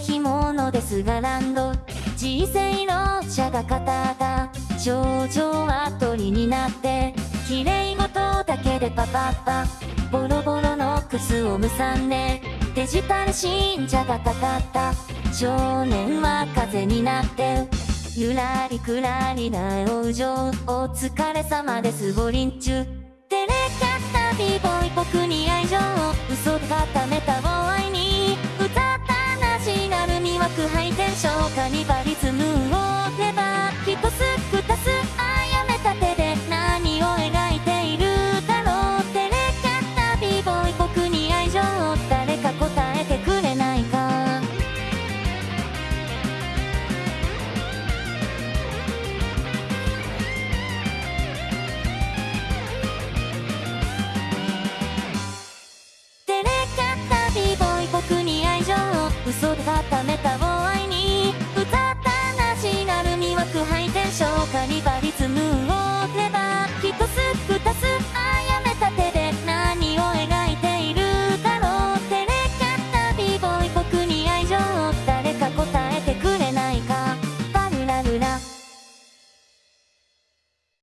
干物ですがランド。人生の車が語った症状は鳥になって。綺麗事だけでパパッパ。ボロボロのクスをむさんでデジタル信者がかかった。少年は風になって。ゆらりくらりな往生お疲れ様です。ボリンチュテレハイテンションカニバリズムをネタを愛に歌ったナシナル魅惑ハイテンションカニバリズム。